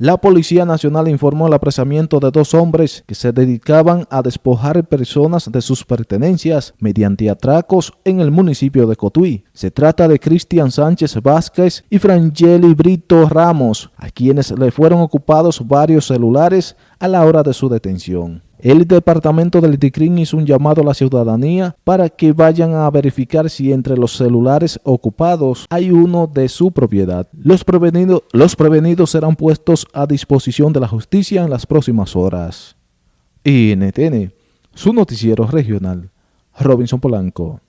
La Policía Nacional informó el apresamiento de dos hombres que se dedicaban a despojar personas de sus pertenencias mediante atracos en el municipio de Cotuí. Se trata de Cristian Sánchez Vázquez y Frangeli Brito Ramos, a quienes le fueron ocupados varios celulares a la hora de su detención. El departamento del DICRIN hizo un llamado a la ciudadanía para que vayan a verificar si entre los celulares ocupados hay uno de su propiedad. Los los prevenidos serán puestos a disposición de la justicia en las próximas horas. INTN, su noticiero regional. Robinson Polanco.